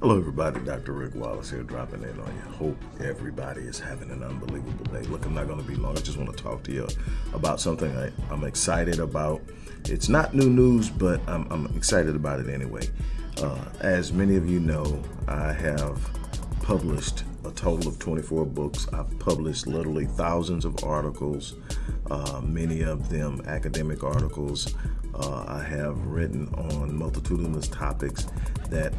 Hello, everybody. Dr. Rick Wallace here, dropping in on you. Hope everybody is having an unbelievable day. Look, I'm not going to be long. I just want to talk to you about something I, am excited about. It's not new news, but I'm, I'm excited about it anyway. Uh, as many of you know, I have published a total of 24 books. I've published literally thousands of articles, uh, many of them academic articles. Uh, I have written on multitudinous topics that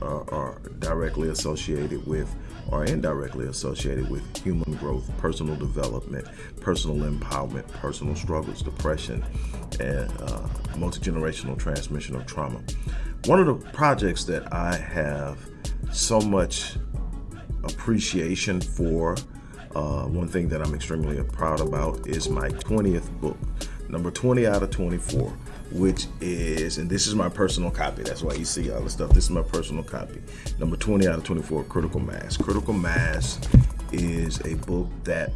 are, are directly associated with or indirectly associated with human growth, personal development, personal empowerment, personal struggles, depression, and uh, multi-generational transmission of trauma. One of the projects that I have so much appreciation for, uh, one thing that I'm extremely proud about is my 20th book, number 20 out of 24 which is, and this is my personal copy. That's why you see all the stuff. This is my personal copy. Number 20 out of 24, Critical Mass. Critical Mass is a book that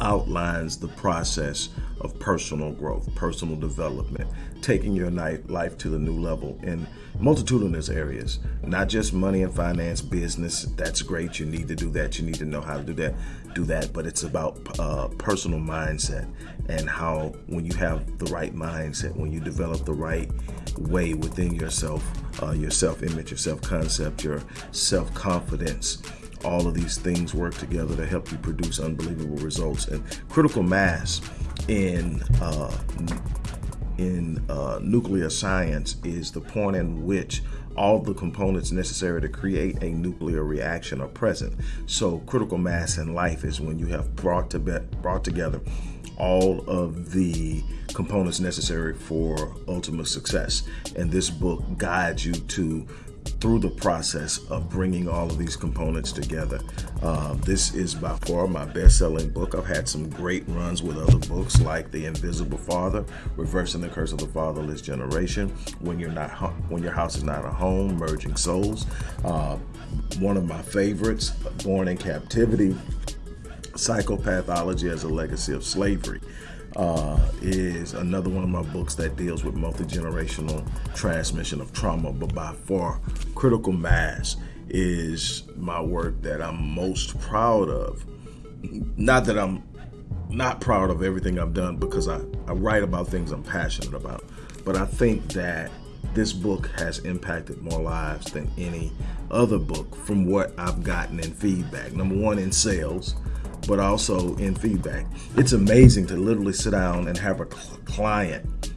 outlines the process of personal growth, personal development, taking your life to the new level in multitudinous areas, not just money and finance, business. That's great. You need to do that. You need to know how to do that. Do that. But it's about uh, personal mindset and how when you have the right mindset, when you develop the right way within yourself, uh, your self-image, your self-concept, your self-confidence, all of these things work together to help you produce unbelievable results. And critical mass in uh, in uh, nuclear science is the point in which all the components necessary to create a nuclear reaction are present. So critical mass in life is when you have brought to brought together all of the components necessary for ultimate success. And this book guides you to through the process of bringing all of these components together. Uh, this is by far my best-selling book. I've had some great runs with other books like The Invisible Father, Reversing the Curse of the Fatherless Generation, When You're Not When Your House Is Not a Home, Merging Souls. Uh, one of my favorites, Born in Captivity, Psychopathology as a Legacy of Slavery uh, is another one of my books that deals with multi-generational transmission of trauma, but by far, Critical Mass is my work that I'm most proud of. Not that I'm not proud of everything I've done because I, I write about things I'm passionate about, but I think that this book has impacted more lives than any other book from what I've gotten in feedback. Number one, in sales but also in feedback. It's amazing to literally sit down and have a client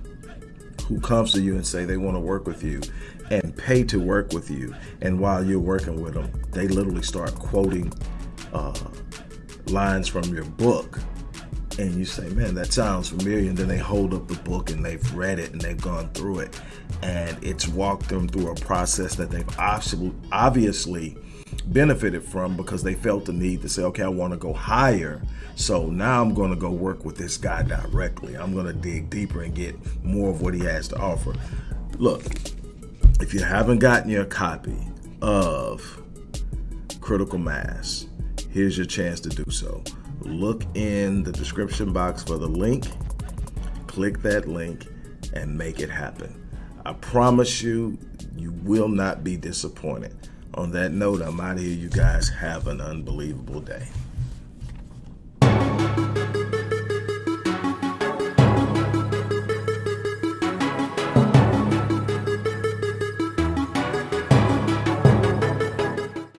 who comes to you and say they want to work with you and pay to work with you. And while you're working with them, they literally start quoting uh, lines from your book. And you say, man, that sounds familiar. And then they hold up the book and they've read it and they've gone through it. And it's walked them through a process that they've obviously benefited from because they felt the need to say, okay, I want to go higher. So now I'm going to go work with this guy directly. I'm going to dig deeper and get more of what he has to offer. Look, if you haven't gotten your copy of Critical Mass, here's your chance to do so. Look in the description box for the link, click that link, and make it happen. I promise you, you will not be disappointed on that note, I'm out of here. You guys have an unbelievable day.